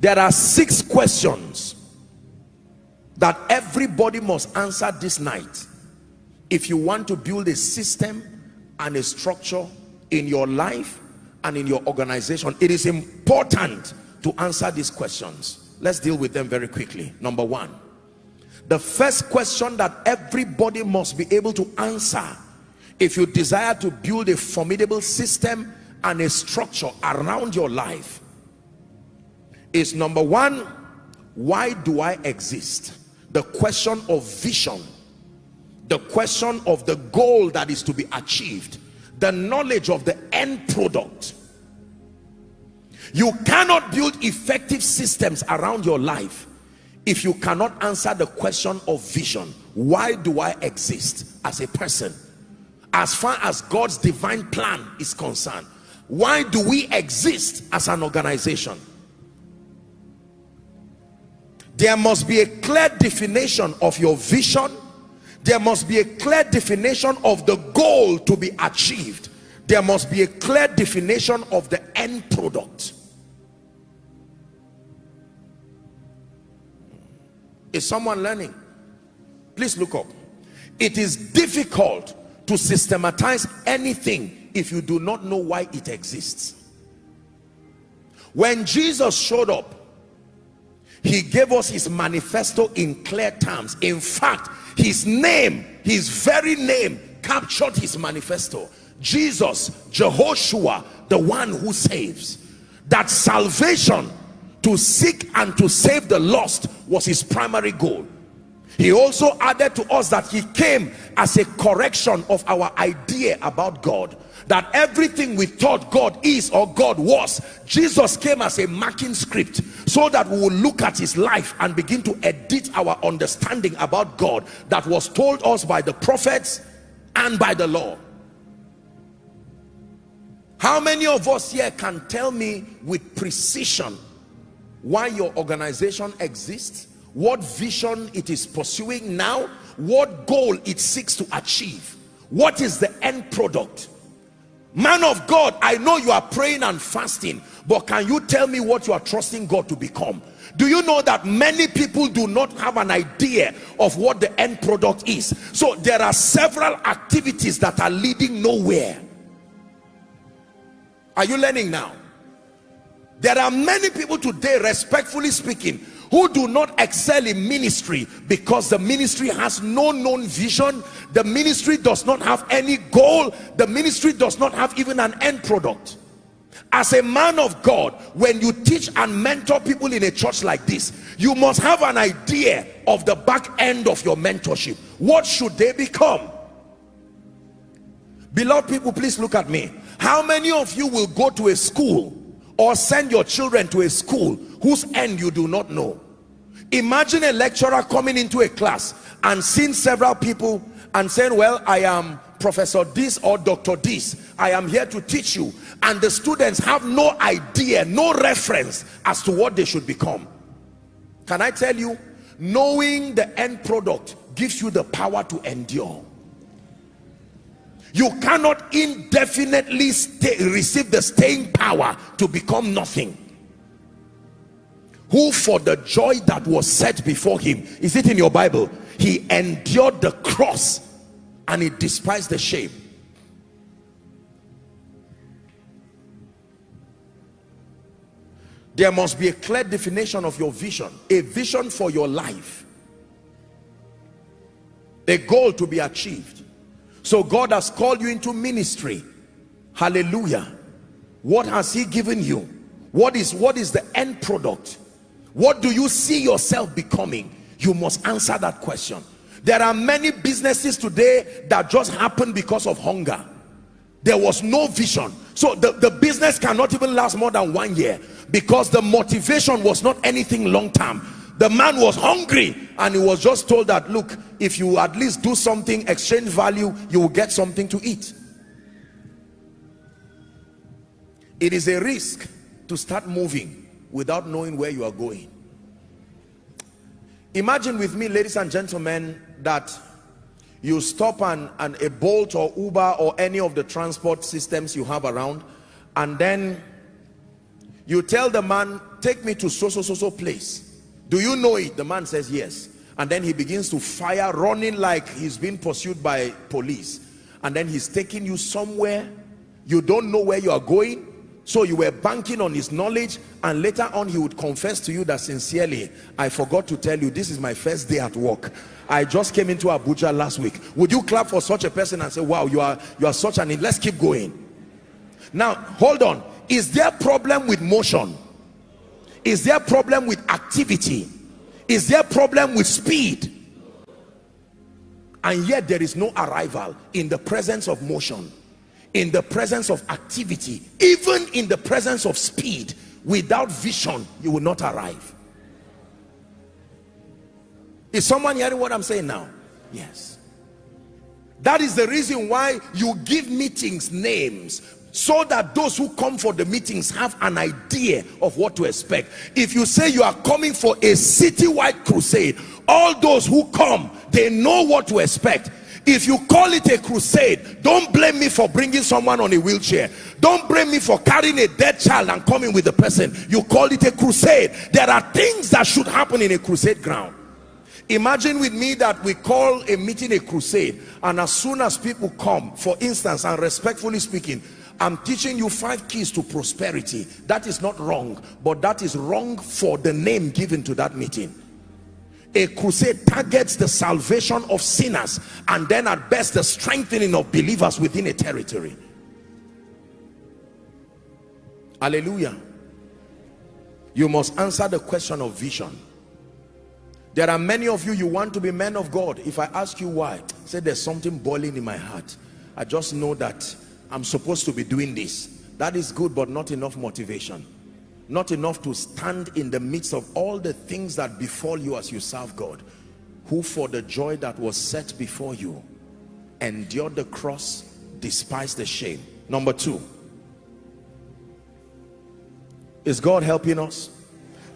there are six questions that everybody must answer this night if you want to build a system and a structure in your life and in your organization. It is important to answer these questions. Let's deal with them very quickly. Number one the first question that everybody must be able to answer if you desire to build a formidable system and a structure around your life is number one why do i exist? The question of vision the question of the goal that is to be achieved the knowledge of the end product. You cannot build effective systems around your life if you cannot answer the question of vision. Why do i exist as a person? As far as god's divine plan is concerned why do we exist as an organization there must be a clear definition of your vision. There must be a clear definition of the goal to be achieved. There must be a clear definition of the end product. Is someone learning? Please look up. It is difficult to systematize anything if you do not know why it exists. When jesus showed up he gave us his manifesto in clear terms. In fact his name his very name captured his manifesto. Jesus jehoshua the one who saves. That salvation to seek and to save the lost was his primary goal. He also added to us that he came as a correction of our idea about god that everything we thought God is or God was Jesus came as a marking script so that we will look at his life and begin to edit our understanding about God that was told us by the prophets and by the law. How many of us here can tell me with precision why your organization exists what vision it is pursuing now what goal it seeks to achieve? What is the end product man of God I know you are praying and fasting but can you tell me what you are trusting God to become? Do you know that many people do not have an idea of what the end product is? So there are several activities that are leading nowhere. Are you learning now? There are many people today respectfully speaking who do not excel in ministry because the ministry has no known vision the ministry does not have any goal the ministry does not have even an end product. As a man of God when you teach and mentor people in a church like this you must have an idea of the back end of your mentorship. What should they become? Beloved people please look at me. How many of you will go to a school or send your children to a school whose end you do not know. Imagine a lecturer coming into a class and seeing several people and saying well i am professor this or doctor this. I am here to teach you. And the students have no idea no reference as to what they should become. Can i tell you knowing the end product gives you the power to endure. You cannot indefinitely stay, receive the staying power to become nothing who for the joy that was set before him is it in your bible? He endured the cross and he despised the shame. There must be a clear definition of your vision a vision for your life a goal to be achieved. So god has called you into ministry. Hallelujah. What has he given you? What is what is the end product what do you see yourself becoming? You must answer that question. There are many businesses today that just happen because of hunger. There was no vision. So the, the business cannot even last more than one year because the motivation was not anything long term. The man was hungry and he was just told that look if you at least do something exchange value you will get something to eat. It is a risk to start moving without knowing where you are going. Imagine with me ladies and gentlemen that you stop on a bolt or uber or any of the transport systems you have around and then you tell the man take me to so so so so place. Do you know it? The man says yes. And then he begins to fire running like he's being pursued by police. And then he's taking you somewhere you don't know where you are going so you were banking on his knowledge and later on he would confess to you that sincerely i forgot to tell you this is my first day at work. I just came into abuja last week. Would you clap for such a person and say wow you are you are such an let's keep going. Now hold on. Is there problem with motion? Is there problem with activity? Is there problem with speed? And yet there is no arrival in the presence of motion in the presence of activity even in the presence of speed without vision you will not arrive. Is someone hearing what i'm saying now? Yes. That is the reason why you give meetings names so that those who come for the meetings have an idea of what to expect. If you say you are coming for a citywide crusade all those who come they know what to expect if you call it a crusade don't blame me for bringing someone on a wheelchair don't blame me for carrying a dead child and coming with the person you call it a crusade there are things that should happen in a crusade ground imagine with me that we call a meeting a crusade and as soon as people come for instance and respectfully speaking I'm teaching you five keys to prosperity. That is not wrong, but that is wrong for the name given to that meeting. A crusade targets the salvation of sinners and then at best the strengthening of believers within a territory. Hallelujah. You must answer the question of vision. There are many of you, you want to be men of God. If I ask you why, say there's something boiling in my heart. I just know that I'm supposed to be doing this. That is good, but not enough motivation. Not enough to stand in the midst of all the things that befall you as you serve God. Who for the joy that was set before you, endured the cross, despised the shame. Number two, is God helping us?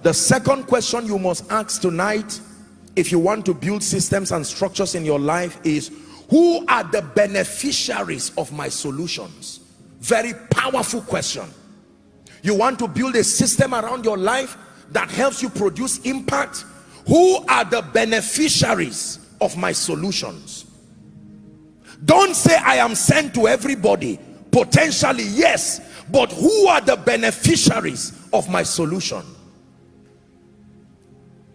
The second question you must ask tonight, if you want to build systems and structures in your life is, who are the beneficiaries of my solutions very powerful question you want to build a system around your life that helps you produce impact? Who are the beneficiaries of my solutions? Don't say i am sent to everybody. Potentially yes but who are the beneficiaries of my solution?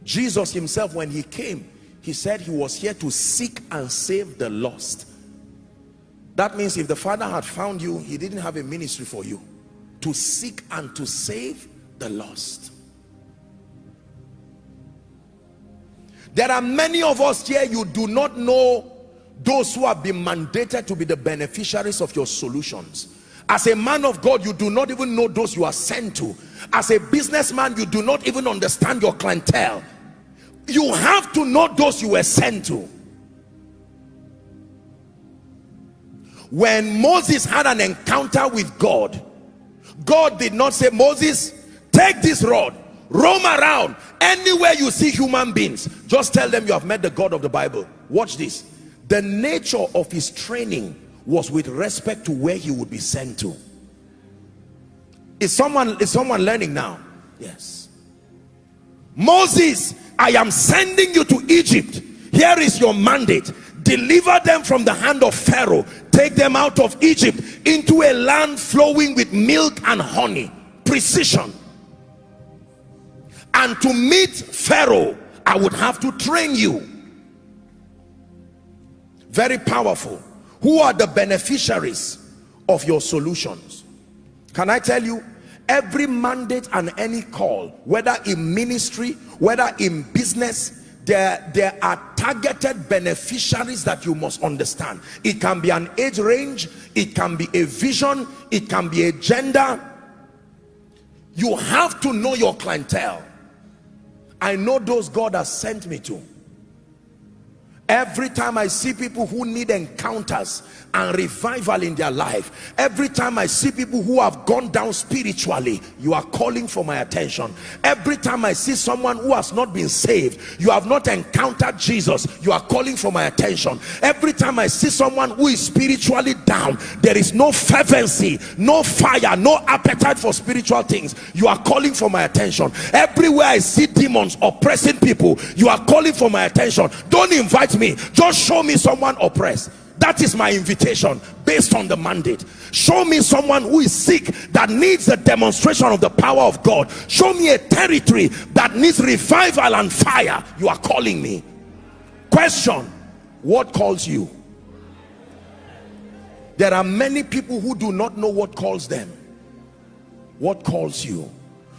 Jesus himself when he came he said he was here to seek and save the lost. That means if the father had found you he didn't have a ministry for you to seek and to save the lost. There are many of us here you do not know those who have been mandated to be the beneficiaries of your solutions. As a man of God you do not even know those you are sent to. As a businessman you do not even understand your clientele. You have to know those you were sent to. When Moses had an encounter with God God did not say Moses take this rod roam around anywhere you see human beings. Just tell them you have met the God of the Bible. Watch this. The nature of his training was with respect to where he would be sent to. Is someone is someone learning now? Yes. Moses I am sending you to Egypt. Here is your mandate. Deliver them from the hand of Pharaoh. Take them out of Egypt into a land flowing with milk and honey precision. And to meet Pharaoh I would have to train you. Very powerful. Who are the beneficiaries of your solutions? Can I tell you every mandate and any call whether in ministry whether in business there there are targeted beneficiaries that you must understand. It can be an age range it can be a vision it can be a gender. You have to know your clientele. I know those god has sent me to every time i see people who need encounters and revival in their life every time i see people who have gone down spiritually you are calling for my attention. Every time i see someone who has not been saved you have not encountered jesus you are calling for my attention. Every time i see someone who is spiritually down there is no fervency no fire no appetite for spiritual things. You are calling for my attention. Everywhere i see demons oppressing people you are calling for my attention. Don't invite me. Just show me someone oppressed. That is my invitation based on the mandate. Show me someone who is sick that needs a demonstration of the power of god. Show me a territory that needs revival and fire. You are calling me. Question. What calls you? There are many people who do not know what calls them. What calls you?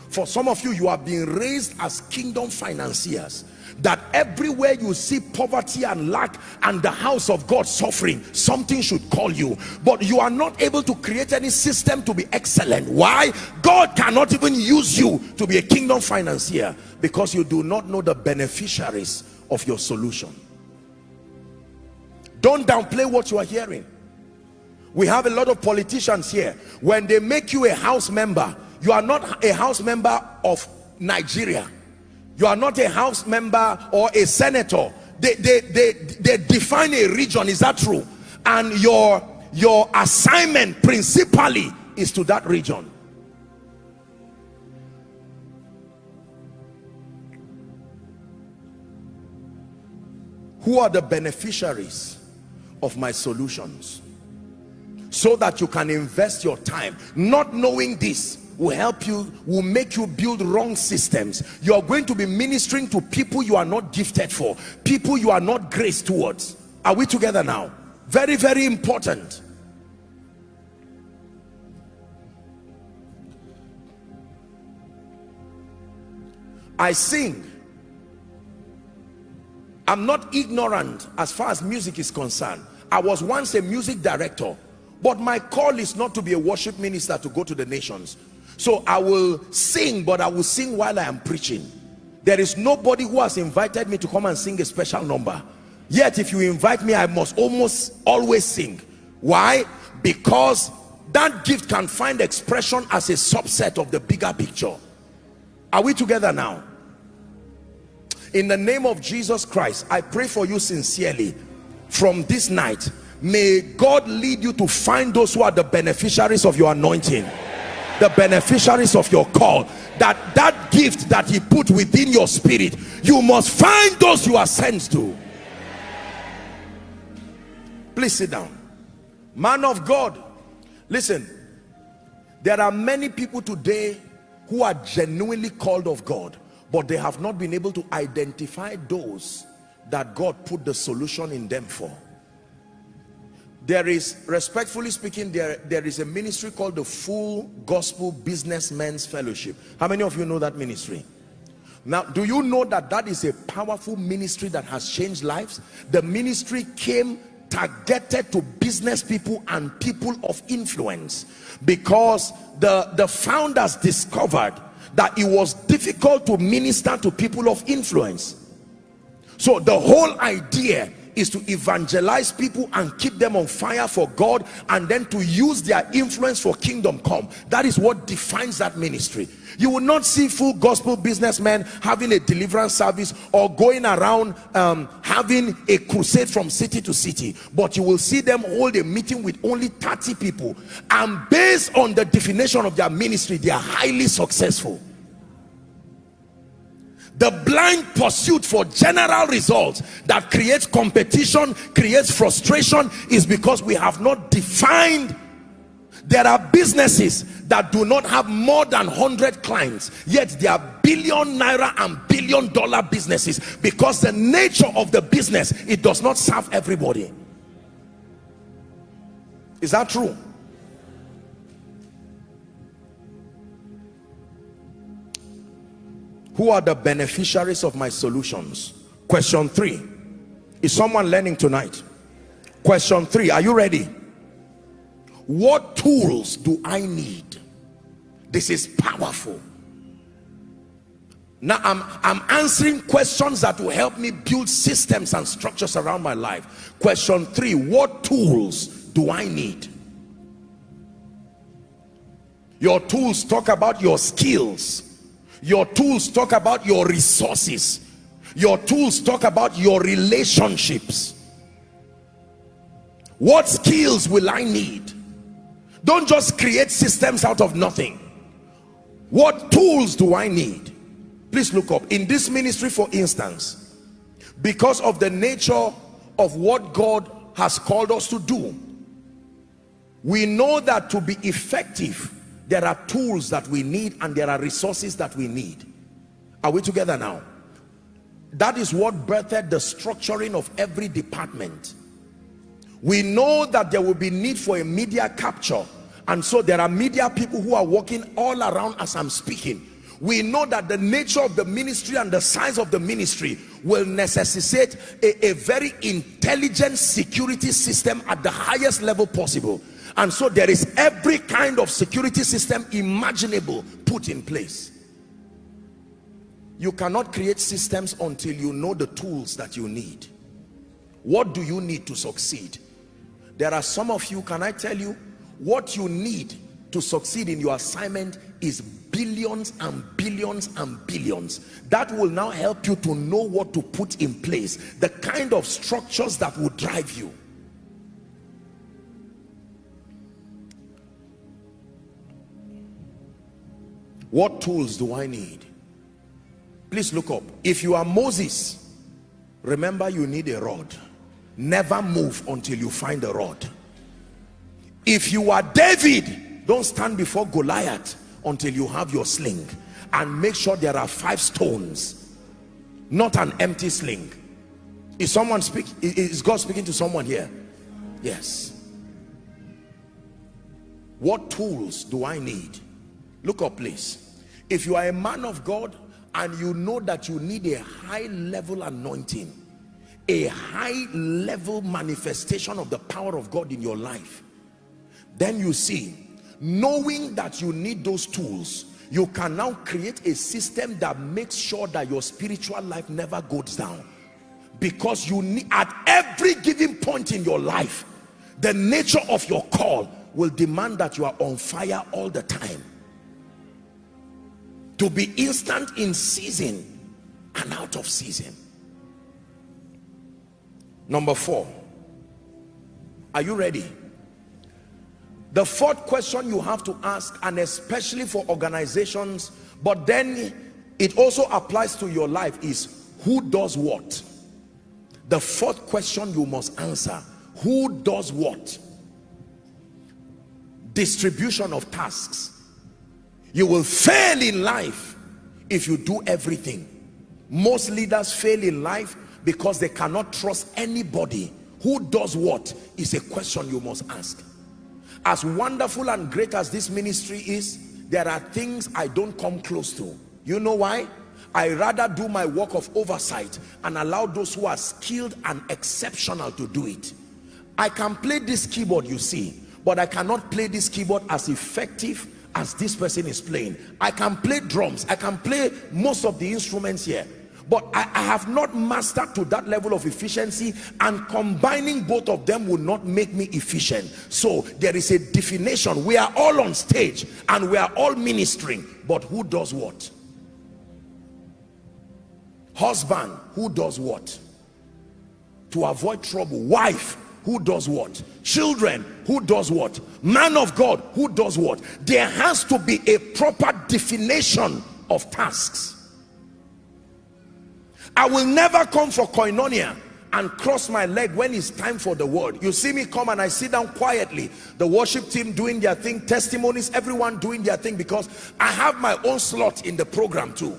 For some of you you are being raised as kingdom financiers that everywhere you see poverty and lack and the house of God suffering something should call you. But you are not able to create any system to be excellent. Why? God cannot even use you to be a kingdom financier because you do not know the beneficiaries of your solution. Don't downplay what you are hearing. We have a lot of politicians here. When they make you a house member you are not a house member of Nigeria you are not a house member or a senator. They they they, they define a region is that true? And your your assignment principally is to that region. Who are the beneficiaries of my solutions? So that you can invest your time not knowing this will help you will make you build wrong systems. You are going to be ministering to people you are not gifted for people you are not graced towards. Are we together now? Very very important. I sing. I'm not ignorant as far as music is concerned. I was once a music director but my call is not to be a worship minister to go to the nations so i will sing but i will sing while i am preaching. There is nobody who has invited me to come and sing a special number. Yet if you invite me i must almost always sing. Why? Because that gift can find expression as a subset of the bigger picture. Are we together now? In the name of jesus christ i pray for you sincerely. From this night may god lead you to find those who are the beneficiaries of your anointing the beneficiaries of your call that that gift that he put within your spirit you must find those you are sent to. Please sit down. Man of god listen. There are many people today who are genuinely called of god but they have not been able to identify those that god put the solution in them for there is respectfully speaking there there is a ministry called the full gospel businessmen's fellowship. How many of you know that ministry? Now do you know that that is a powerful ministry that has changed lives? The ministry came targeted to business people and people of influence because the the founders discovered that it was difficult to minister to people of influence. So the whole idea is to evangelize people and keep them on fire for God and then to use their influence for kingdom come. That is what defines that ministry. You will not see full gospel businessmen having a deliverance service or going around um, having a crusade from city to city but you will see them hold a meeting with only 30 people and based on the definition of their ministry they are highly successful the blind pursuit for general results that creates competition creates frustration is because we have not defined. There are businesses that do not have more than 100 clients yet they are billion naira and billion dollar businesses. Because the nature of the business it does not serve everybody. Is that true who are the beneficiaries of my solutions? Question three. Is someone learning tonight? Question three. Are you ready? What tools do i need? This is powerful. Now I'm, I'm answering questions that will help me build systems and structures around my life. Question three. What tools do I need? Your tools talk about your skills your tools talk about your resources. Your tools talk about your relationships. What skills will I need? Don't just create systems out of nothing. What tools do I need? Please look up. In this ministry for instance because of the nature of what God has called us to do we know that to be effective there are tools that we need and there are resources that we need. Are we together now? That is what birthed the structuring of every department. We know that there will be need for a media capture and so there are media people who are working all around as i'm speaking. We know that the nature of the ministry and the size of the ministry will necessitate a, a very intelligent security system at the highest level possible and so there is every kind of security system imaginable put in place. You cannot create systems until you know the tools that you need. What do you need to succeed? There are some of you can i tell you what you need to succeed in your assignment is billions and billions and billions. That will now help you to know what to put in place the kind of structures that will drive you what tools do I need? Please look up. If you are Moses remember you need a rod. Never move until you find a rod. If you are David don't stand before Goliath until you have your sling. And make sure there are five stones not an empty sling. Is someone speak is God speaking to someone here? Yes. What tools do I need? Look up please if you are a man of God and you know that you need a high level anointing a high level manifestation of the power of God in your life then you see knowing that you need those tools you can now create a system that makes sure that your spiritual life never goes down. Because you need at every given point in your life the nature of your call will demand that you are on fire all the time to be instant in season and out of season. Number four. Are you ready? The fourth question you have to ask and especially for organizations but then it also applies to your life is who does what? The fourth question you must answer who does what? Distribution of tasks you will fail in life if you do everything. Most leaders fail in life because they cannot trust anybody who does what is a question you must ask. As wonderful and great as this ministry is there are things i don't come close to. You know why? I rather do my work of oversight and allow those who are skilled and exceptional to do it. I can play this keyboard you see but i cannot play this keyboard as effective as this person is playing i can play drums i can play most of the instruments here but I, I, have not mastered to that level of efficiency and combining both of them will not make me efficient. So there is a definition. We are all on stage and we are all ministering but who does what? Husband who does what? To avoid trouble. Wife who does what? Children who does what? Man of god who does what? There has to be a proper definition of tasks. I will never come for koinonia and cross my leg when it's time for the word. You see me come and i sit down quietly. The worship team doing their thing testimonies everyone doing their thing because i have my own slot in the program too.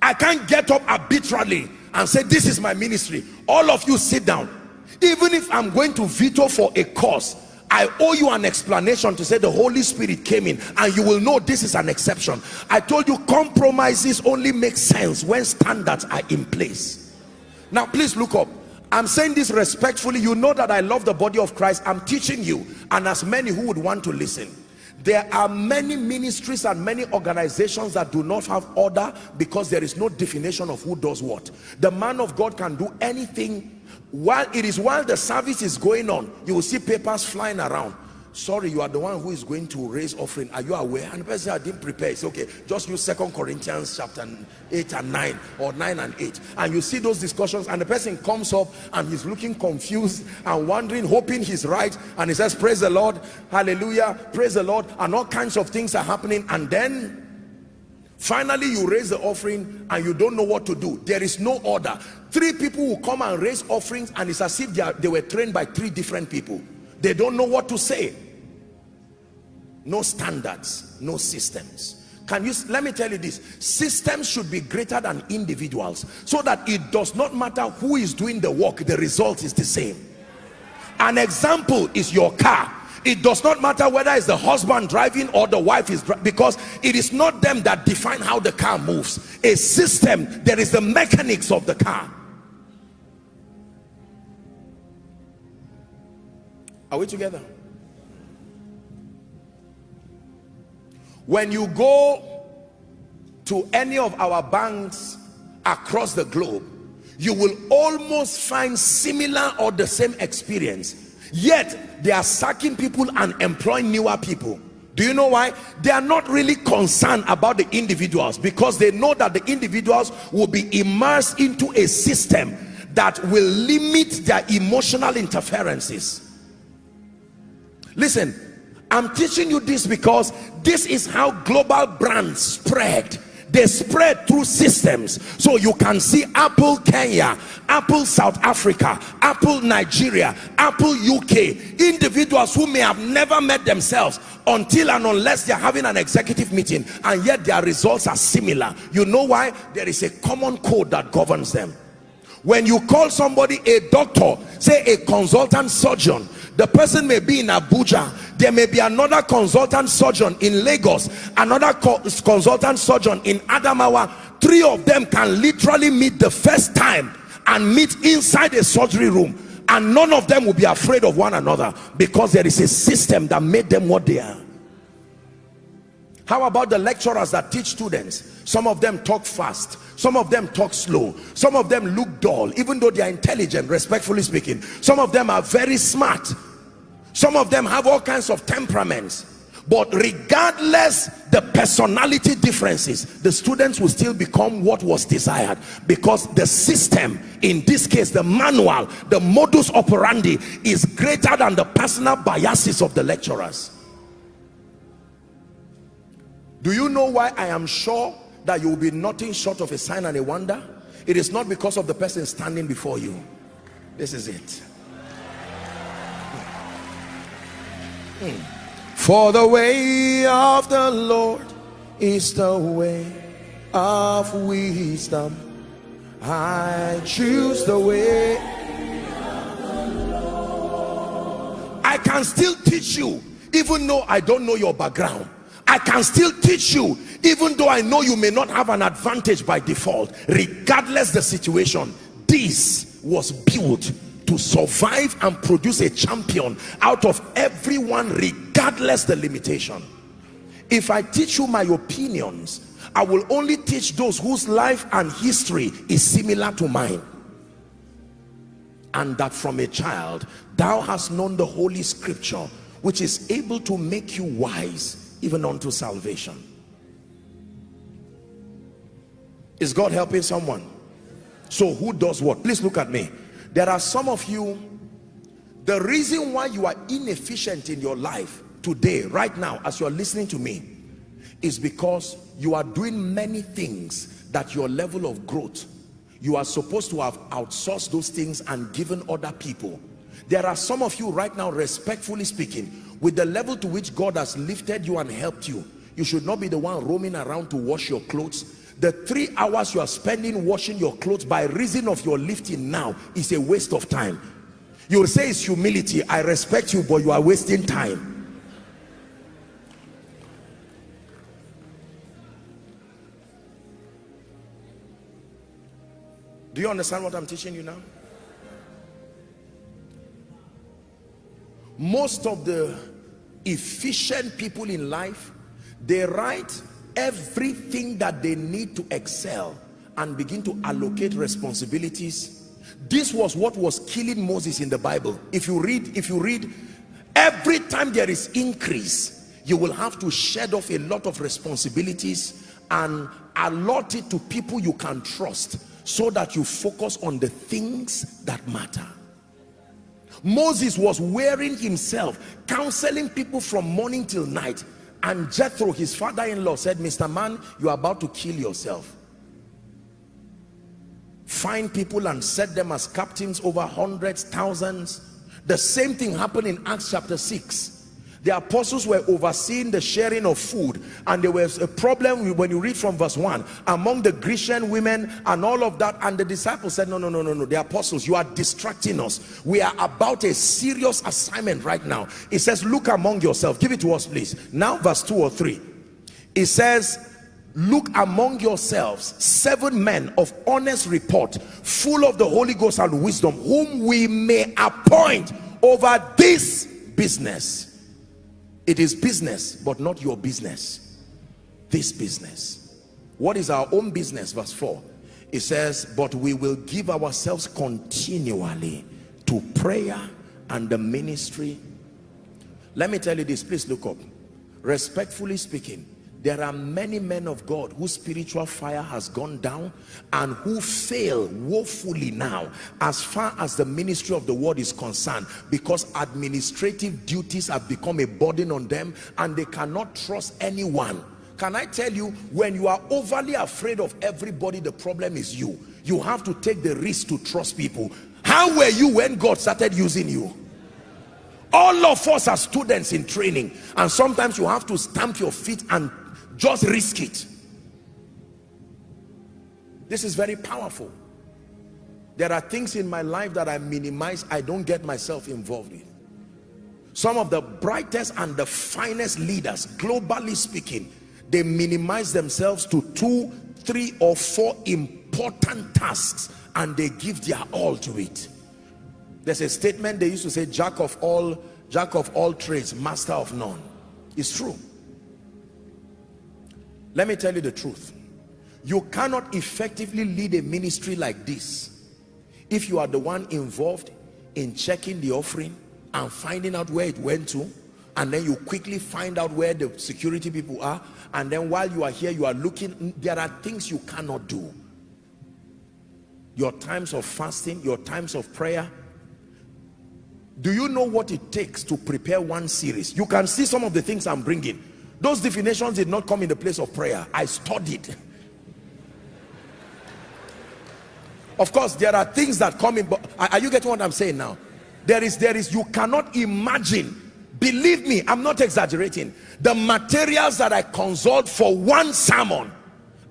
I can't get up arbitrarily and say this is my ministry. All of you sit down even if i'm going to veto for a cause I owe you an explanation to say the Holy Spirit came in and you will know this is an exception. I told you compromises only make sense when standards are in place. Now please look up. I'm saying this respectfully. You know that I love the body of Christ. I'm teaching you and as many who would want to listen. there are many ministries and many organizations that do not have order because there is no definition of who does what the man of god can do anything while it is while the service is going on you will see papers flying around. Sorry you are the one who is going to raise offering. Are you aware? And the person i didn't prepare it's okay. Just use second corinthians chapter 8 and 9 or 9 and 8 and you see those discussions and the person comes up and he's looking confused and wondering hoping he's right. And he says praise the lord hallelujah praise the lord and all kinds of things are happening. And then finally you raise the offering and you don't know what to do. There is no order three people will come and raise offerings and it's as if they, are, they were trained by three different people. They don't know what to say. No standards no systems. Can you let me tell you this. Systems should be greater than individuals so that it does not matter who is doing the work the result is the same. An example is your car. It does not matter whether it's the husband driving or the wife is because it is not them that define how the car moves. A system there is the mechanics of the car are we together? When you go to any of our banks across the globe you will almost find similar or the same experience. Yet they are sacking people and employing newer people. Do you know why? They are not really concerned about the individuals because they know that the individuals will be immersed into a system that will limit their emotional interferences listen I'm teaching you this because this is how global brands spread. They spread through systems. So you can see apple kenya apple south africa apple nigeria apple uk individuals who may have never met themselves until and unless they're having an executive meeting and yet their results are similar. You know why? There is a common code that governs them. When you call somebody a doctor say a consultant surgeon the person may be in abuja. There may be another consultant surgeon in Lagos another co consultant surgeon in Adamawa. Three of them can literally meet the first time and meet inside a surgery room. And none of them will be afraid of one another because there is a system that made them what they are how about the lecturers that teach students? Some of them talk fast. Some of them talk slow. Some of them look dull even though they are intelligent respectfully speaking. Some of them are very smart. Some of them have all kinds of temperaments. But regardless the personality differences the students will still become what was desired. Because the system in this case the manual the modus operandi is greater than the personal biases of the lecturers do you know why i am sure that you will be nothing short of a sign and a wonder it is not because of the person standing before you this is it hmm. For the way of the Lord is the way of wisdom. I choose the way. I can still teach you, even though I don't know your background. I can still teach you, even though I know you may not have an advantage by default, regardless the situation. This was built to survive and produce a champion out of everyone regardless the limitation if i teach you my opinions i will only teach those whose life and history is similar to mine and that from a child thou hast known the holy scripture which is able to make you wise even unto salvation. Is god helping someone? So who does what? Please look at me. There are some of you the reason why you are inefficient in your life today right now as you're listening to me is because you are doing many things that your level of growth you are supposed to have outsourced those things and given other people. There are some of you right now respectfully speaking with the level to which God has lifted you and helped you you should not be the one roaming around to wash your clothes. The three hours you are spending washing your clothes by reason of your lifting now is a waste of time. You will say it's humility. I respect you but you are wasting time. Do you understand what i'm teaching you now most of the efficient people in life they write everything that they need to excel and begin to allocate responsibilities. This was what was killing moses in the bible. If you read if you read every time there is increase you will have to shed off a lot of responsibilities and allot it to people you can trust so that you focus on the things that matter Moses was wearing himself counseling people from morning till night. And Jethro his father-in-law said Mr. Man you are about to kill yourself. Find people and set them as captains over hundreds thousands. The same thing happened in Acts chapter 6 the apostles were overseeing the sharing of food and there was a problem when you read from verse 1 among the grecian women and all of that and the disciples said no no no no no the apostles you are distracting us. We are about a serious assignment right now. It says look among yourself. Give it to us please. Now verse 2 or 3 it says look among yourselves seven men of honest report full of the holy ghost and wisdom whom we may appoint over this business it is business but not your business. This business. What is our own business? Verse 4 it says but we will give ourselves continually to prayer and the ministry. Let me tell you this. Please look up. Respectfully speaking there are many men of God whose spiritual fire has gone down and who fail woefully now as far as the ministry of the word is concerned because administrative duties have become a burden on them and they cannot trust anyone. Can I tell you when you are overly afraid of everybody the problem is you. You have to take the risk to trust people. How were you when God started using you? All of us are students in training and sometimes you have to stamp your feet and just risk it. This is very powerful. There are things in my life that I minimize I don't get myself involved in. Some of the brightest and the finest leaders globally speaking they minimize themselves to two three or four important tasks and they give their all to it. There's a statement they used to say jack of all jack of all trades master of none. It's true let me tell you the truth. You cannot effectively lead a ministry like this if you are the one involved in checking the offering and finding out where it went to and then you quickly find out where the security people are and then while you are here you are looking. There are things you cannot do. Your times of fasting your times of prayer. Do you know what it takes to prepare one series? You can see some of the things i'm bringing those definitions did not come in the place of prayer. I studied. Of course there are things that come in but are you getting what i'm saying now? There is there is you cannot imagine. Believe me i'm not exaggerating. The materials that i consult for one sermon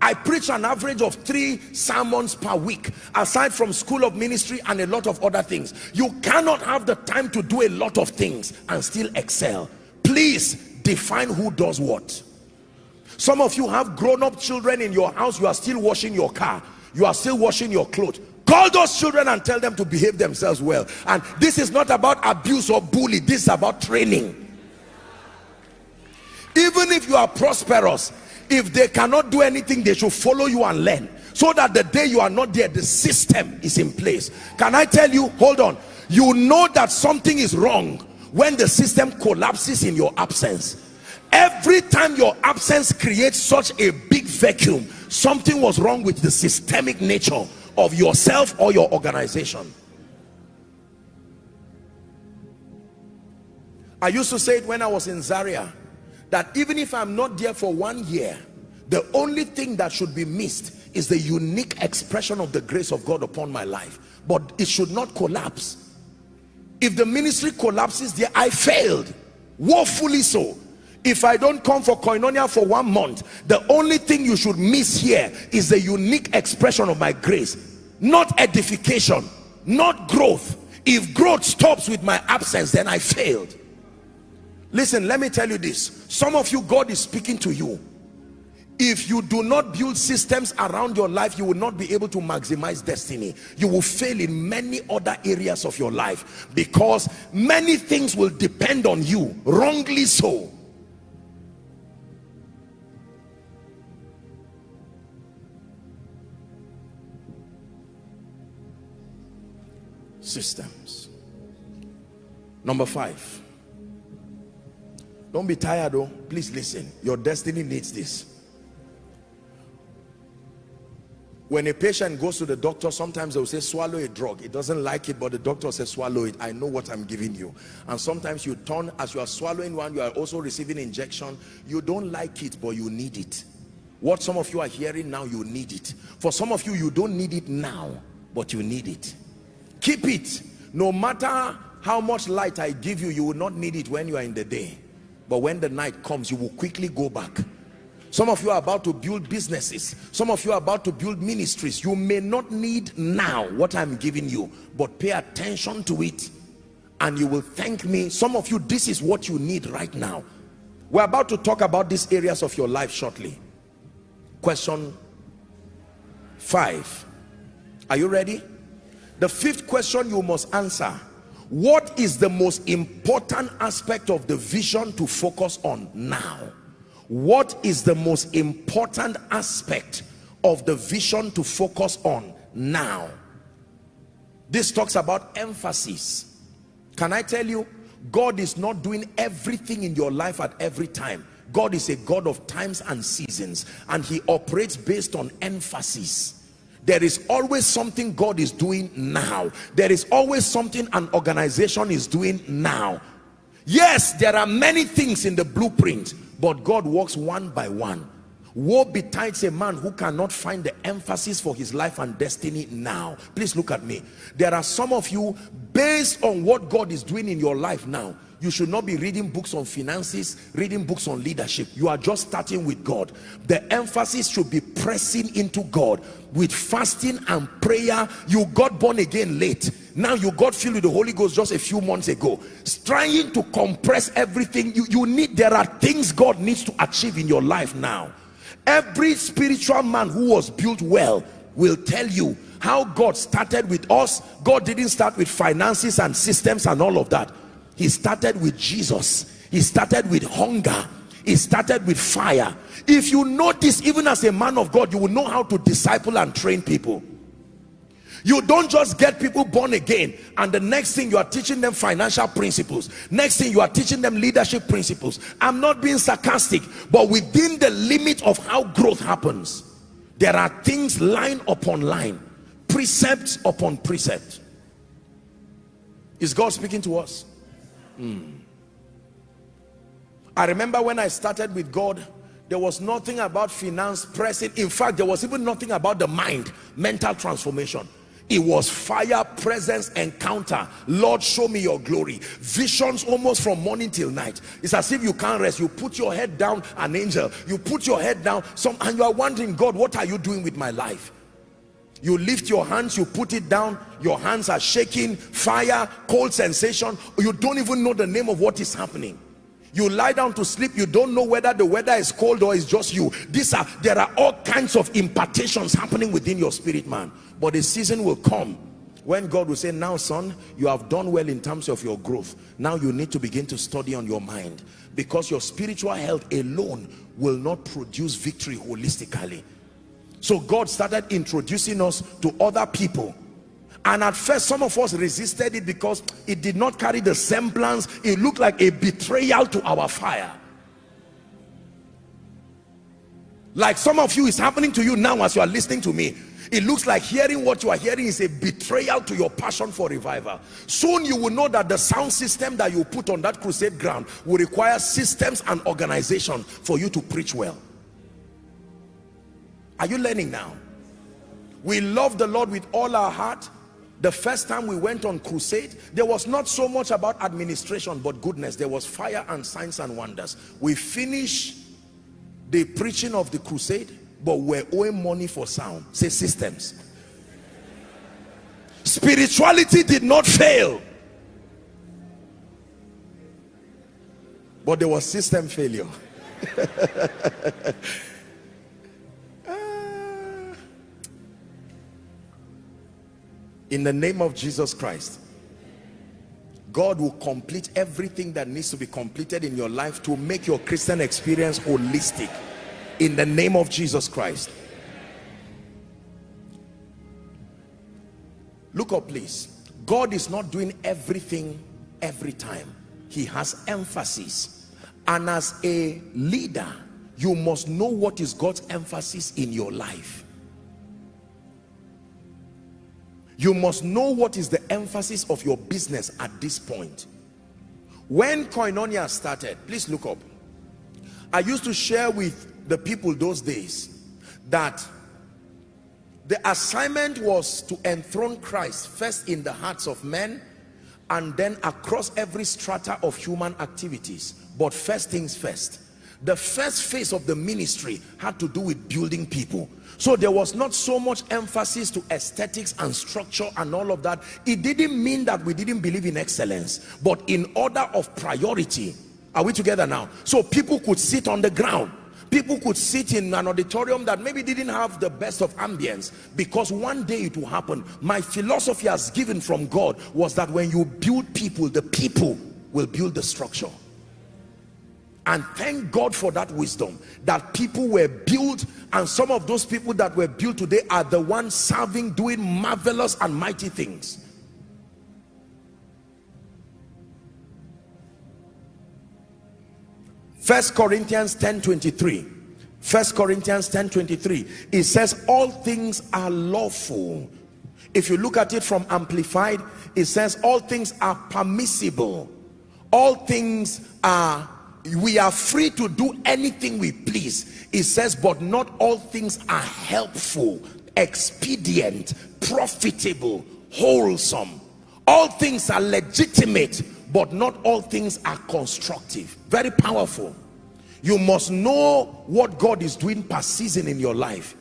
I preach an average of three sermons per week aside from school of ministry and a lot of other things. You cannot have the time to do a lot of things and still excel. Please define who does what. Some of you have grown-up children in your house you are still washing your car you are still washing your clothes. Call those children and tell them to behave themselves well. And this is not about abuse or bully this is about training. Even if you are prosperous if they cannot do anything they should follow you and learn so that the day you are not there the system is in place. Can i tell you hold on you know that something is wrong when the system collapses in your absence every time your absence creates such a big vacuum something was wrong with the systemic nature of yourself or your organization. I used to say it when I was in Zaria that even if I'm not there for one year the only thing that should be missed is the unique expression of the grace of God upon my life. But it should not collapse if the ministry collapses there i failed. Woefully so. If i don't come for koinonia for one month the only thing you should miss here is the unique expression of my grace. Not edification not growth. If growth stops with my absence then i failed. Listen let me tell you this. Some of you god is speaking to you if you do not build systems around your life you will not be able to maximize destiny. You will fail in many other areas of your life because many things will depend on you wrongly so. Systems. Number five. Don't be tired though. Please listen. Your destiny needs this when a patient goes to the doctor sometimes they'll say swallow a drug. It doesn't like it but the doctor says swallow it. I know what i'm giving you. And sometimes you turn as you are swallowing one you are also receiving injection. You don't like it but you need it. What some of you are hearing now you need it. For some of you you don't need it now but you need it. Keep it. No matter how much light i give you you will not need it when you are in the day. But when the night comes you will quickly go back some of you are about to build businesses. Some of you are about to build ministries. You may not need now what I'm giving you, but pay attention to it and you will thank me. Some of you, this is what you need right now. We're about to talk about these areas of your life shortly. Question five. Are you ready? The fifth question you must answer. What is the most important aspect of the vision to focus on now? What is the most important aspect of the vision to focus on now? This talks about emphasis. Can i tell you god is not doing everything in your life at every time. God is a god of times and seasons and he operates based on emphasis. There is always something god is doing now. There is always something an organization is doing now. Yes there are many things in the blueprint but God works one by one. Woe betides a man who cannot find the emphasis for his life and destiny now. Please look at me. There are some of you based on what God is doing in your life now you should not be reading books on finances reading books on leadership. You are just starting with god. The emphasis should be pressing into god. With fasting and prayer you got born again late. Now you got filled with the holy ghost just a few months ago. Trying to compress everything you you need there are things god needs to achieve in your life now. Every spiritual man who was built well will tell you how god started with us. God didn't start with finances and systems and all of that he started with jesus. He started with hunger. He started with fire. If you notice even as a man of god you will know how to disciple and train people. You don't just get people born again and the next thing you are teaching them financial principles. Next thing you are teaching them leadership principles. I'm not being sarcastic but within the limit of how growth happens there are things line upon line precept upon precept. Is god speaking to us Mm. I remember when I started with God, there was nothing about finance pressing. In fact, there was even nothing about the mind, mental transformation. It was fire, presence, encounter. Lord, show me your glory. Visions almost from morning till night. It's as if you can't rest. You put your head down, an angel. You put your head down, some, and you are wondering, God, what are you doing with my life? You lift your hands you put it down your hands are shaking fire cold sensation. You don't even know the name of what is happening. You lie down to sleep you don't know whether the weather is cold or it's just you. These are there are all kinds of impartations happening within your spirit man. But the season will come when God will say now son you have done well in terms of your growth. Now you need to begin to study on your mind. Because your spiritual health alone will not produce victory holistically so God started introducing us to other people. And at first, some of us resisted it because it did not carry the semblance. It looked like a betrayal to our fire. Like some of you is happening to you now as you are listening to me. It looks like hearing what you are hearing is a betrayal to your passion for revival. Soon you will know that the sound system that you put on that crusade ground will require systems and organization for you to preach well. Are you learning now? We love the Lord with all our heart. The first time we went on crusade, there was not so much about administration, but goodness. There was fire and signs and wonders. We finished the preaching of the crusade, but we're owing money for sound. Say systems. Spirituality did not fail. But there was system failure. in the name of Jesus Christ God will complete everything that needs to be completed in your life to make your Christian experience holistic. In the name of Jesus Christ. Look up please. God is not doing everything every time. He has emphasis. And as a leader you must know what is God's emphasis in your life you must know what is the emphasis of your business at this point. When koinonia started please look up. I used to share with the people those days that the assignment was to enthrone christ first in the hearts of men and then across every strata of human activities but first things first the first phase of the ministry had to do with building people. So there was not so much emphasis to aesthetics and structure and all of that. It didn't mean that we didn't believe in excellence but in order of priority are we together now? So people could sit on the ground. People could sit in an auditorium that maybe didn't have the best of ambience because one day it will happen. My philosophy as given from god was that when you build people the people will build the structure and thank God for that wisdom that people were built and some of those people that were built today are the ones serving doing marvelous and mighty things. First Corinthians 10 23 First Corinthians 10 23 it says all things are lawful. If you look at it from amplified it says all things are permissible. All things are we are free to do anything we please. It says but not all things are helpful expedient profitable wholesome. All things are legitimate but not all things are constructive. Very powerful. You must know what God is doing per season in your life.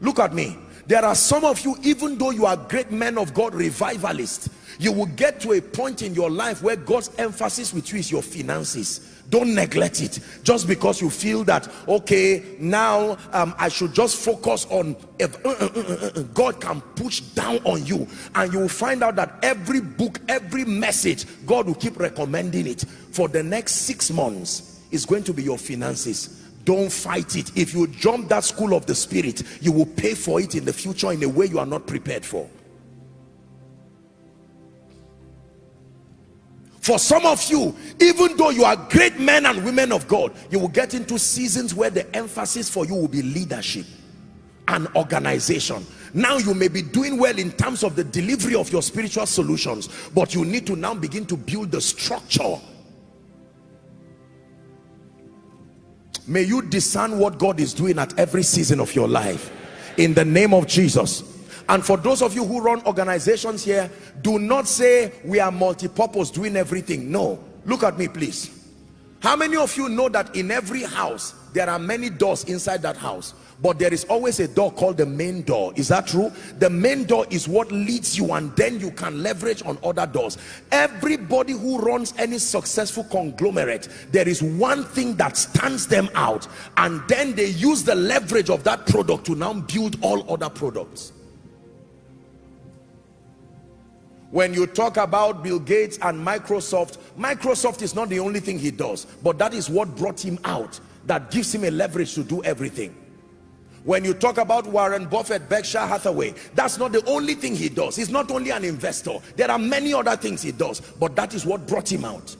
Look at me there are some of you even though you are great men of God revivalists you will get to a point in your life where God's emphasis with you is your finances. Don't neglect it. Just because you feel that okay now um, i should just focus on if uh, uh, uh, god can push down on you. And you will find out that every book every message god will keep recommending it. For the next six months is going to be your finances don't fight it. If you jump that school of the spirit you will pay for it in the future in a way you are not prepared for. For some of you even though you are great men and women of God you will get into seasons where the emphasis for you will be leadership and organization. Now you may be doing well in terms of the delivery of your spiritual solutions but you need to now begin to build the structure may you discern what God is doing at every season of your life. In the name of Jesus. And for those of you who run organizations here do not say we are multi-purpose doing everything. No. Look at me please. How many of you know that in every house there are many doors inside that house but there is always a door called the main door. Is that true? The main door is what leads you and then you can leverage on other doors. Everybody who runs any successful conglomerate there is one thing that stands them out and then they use the leverage of that product to now build all other products. When you talk about Bill Gates and Microsoft Microsoft is not the only thing he does but that is what brought him out that gives him a leverage to do everything. When you talk about Warren Buffett Berkshire Hathaway that's not the only thing he does. He's not only an investor. There are many other things he does but that is what brought him out.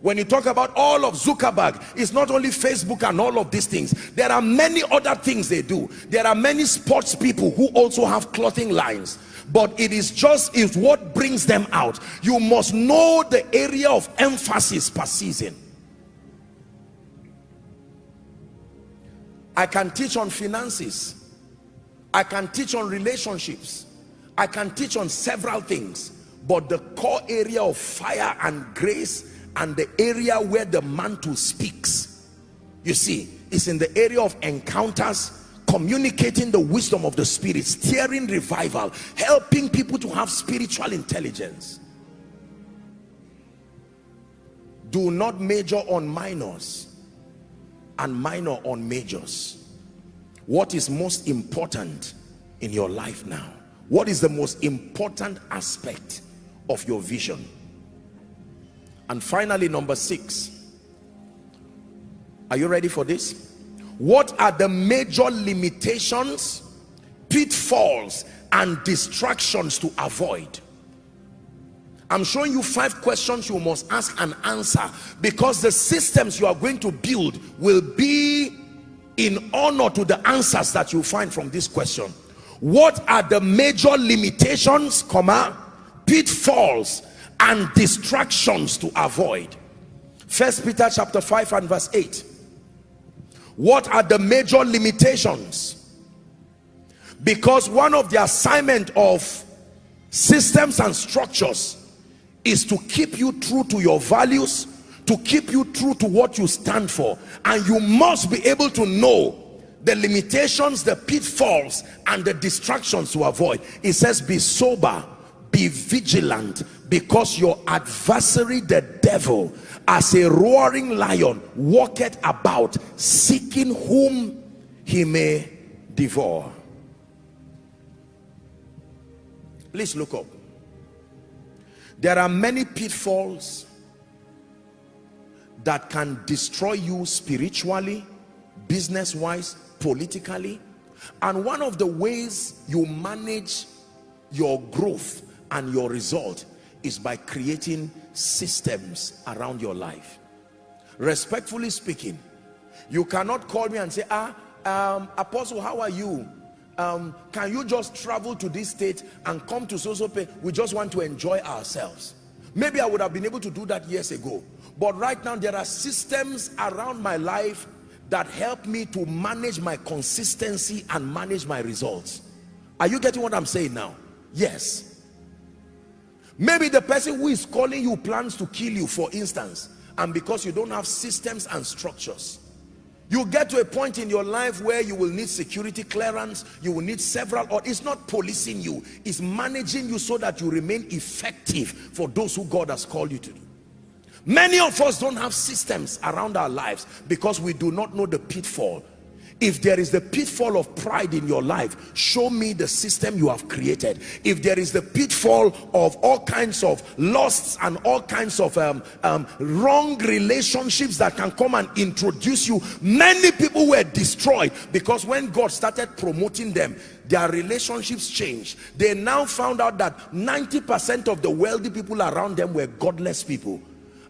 When you talk about all of Zuckerberg it's not only Facebook and all of these things. There are many other things they do. There are many sports people who also have clothing lines. But it is just is what brings them out you must know the area of emphasis per season I can teach on finances. I can teach on relationships. I can teach on several things. But the core area of fire and grace and the area where the mantle speaks you see it's in the area of encounters communicating the wisdom of the spirit steering revival helping people to have spiritual intelligence. Do not major on minors and minor on majors what is most important in your life now? What is the most important aspect of your vision? And finally number six. Are you ready for this? What are the major limitations pitfalls and distractions to avoid I'm showing you five questions you must ask and answer because the systems you are going to build will be in honor to the answers that you find from this question. What are the major limitations, comma, pitfalls and distractions to avoid? First Peter chapter 5 and verse 8. What are the major limitations? Because one of the assignment of systems and structures is to keep you true to your values to keep you true to what you stand for. And you must be able to know the limitations the pitfalls and the distractions to avoid. It says be sober be vigilant because your adversary the devil as a roaring lion walketh about seeking whom he may devour. Please look up there are many pitfalls that can destroy you spiritually business wise politically. And one of the ways you manage your growth and your result is by creating systems around your life. Respectfully speaking you cannot call me and say ah um, apostle how are you um, can you just travel to this state and come to so so pay? We just want to enjoy ourselves. Maybe i would have been able to do that years ago. But right now there are systems around my life that help me to manage my consistency and manage my results. Are you getting what i'm saying now? Yes. Maybe the person who is calling you plans to kill you for instance and because you don't have systems and structures you get to a point in your life where you will need security clearance you will need several or it's not policing you it's managing you so that you remain effective for those who god has called you to do. Many of us don't have systems around our lives because we do not know the pitfall if there is the pitfall of pride in your life show me the system you have created. If there is the pitfall of all kinds of lusts and all kinds of um, um, wrong relationships that can come and introduce you many people were destroyed because when God started promoting them their relationships changed. They now found out that 90% of the wealthy people around them were godless people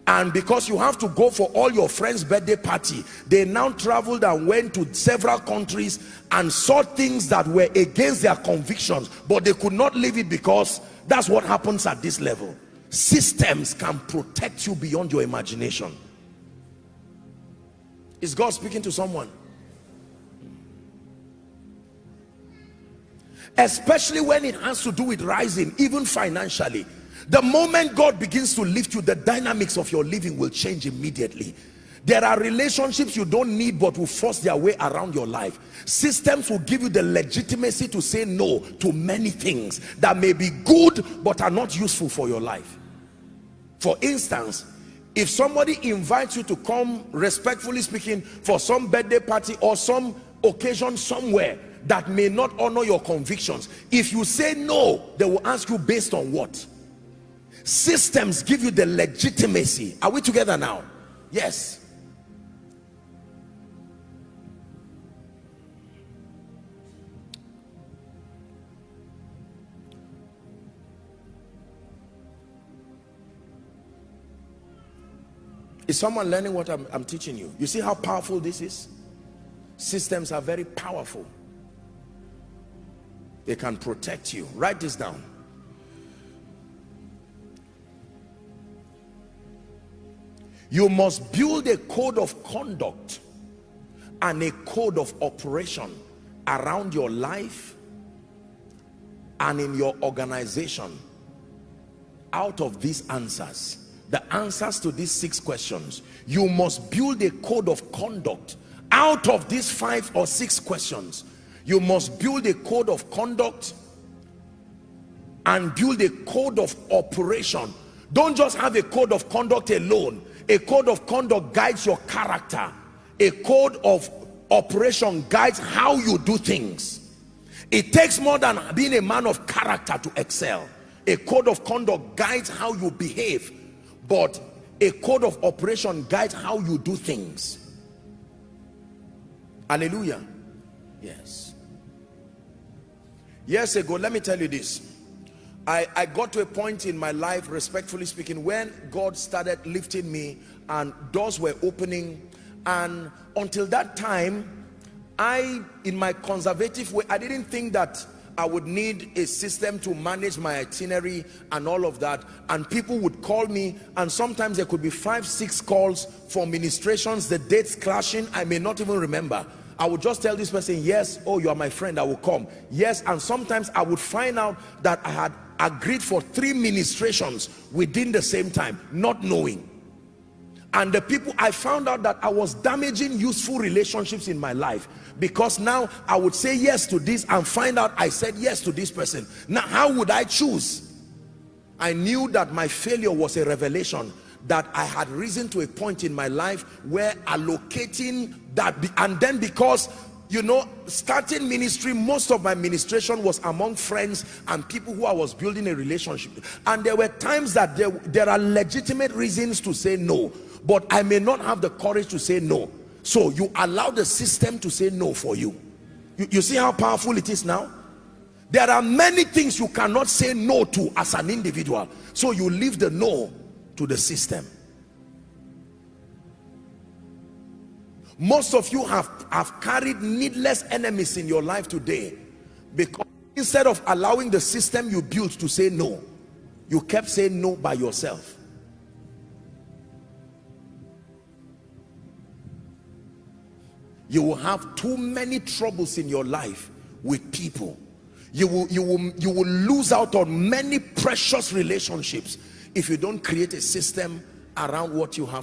and because you have to go for all your friends birthday party they now traveled and went to several countries and saw things that were against their convictions but they could not leave it because that's what happens at this level. Systems can protect you beyond your imagination. Is God speaking to someone? Especially when it has to do with rising even financially the moment God begins to lift you the dynamics of your living will change immediately. There are relationships you don't need but will force their way around your life. Systems will give you the legitimacy to say no to many things that may be good but are not useful for your life. For instance if somebody invites you to come respectfully speaking for some birthday party or some occasion somewhere that may not honor your convictions if you say no they will ask you based on what systems give you the legitimacy are we together now yes Is someone learning what I'm, I'm, teaching you? You see how powerful this is? Systems are very powerful. They can protect you. Write this down. You must build a code of conduct and a code of operation around your life and in your organization. Out of these answers the answers to these six questions you must build a code of conduct. Out of these five or six questions you must build a code of conduct and build a code of operation. Don't just have a code of conduct alone a code of conduct guides your character. A code of operation guides how you do things. It takes more than being a man of character to excel. A code of conduct guides how you behave but a code of operation guides how you do things. Hallelujah. Yes. Years ago let me tell you this I, I got to a point in my life respectfully speaking when God started lifting me and doors were opening. And until that time I in my conservative way I didn't think that I would need a system to manage my itinerary and all of that. And people would call me and sometimes there could be five six calls for ministrations the dates clashing I may not even remember. I would just tell this person yes oh you are my friend I will come. Yes and sometimes I would find out that I had agreed for three ministrations within the same time not knowing. And the people I found out that I was damaging useful relationships in my life because now I would say yes to this and find out I said yes to this person. Now how would I choose? I knew that my failure was a revelation that I had risen to a point in my life where allocating that and then because you know starting ministry most of my ministration was among friends and people who I was building a relationship and there were times that there, there are legitimate reasons to say no but I may not have the courage to say no. So you allow the system to say no for you. you you see how powerful it is now? There are many things you cannot say no to as an individual. So you leave the no to the system most of you have have carried needless enemies in your life today because instead of allowing the system you built to say no you kept saying no by yourself. You will have too many troubles in your life with people. You will you will you will lose out on many precious relationships if you don't create a system around what you have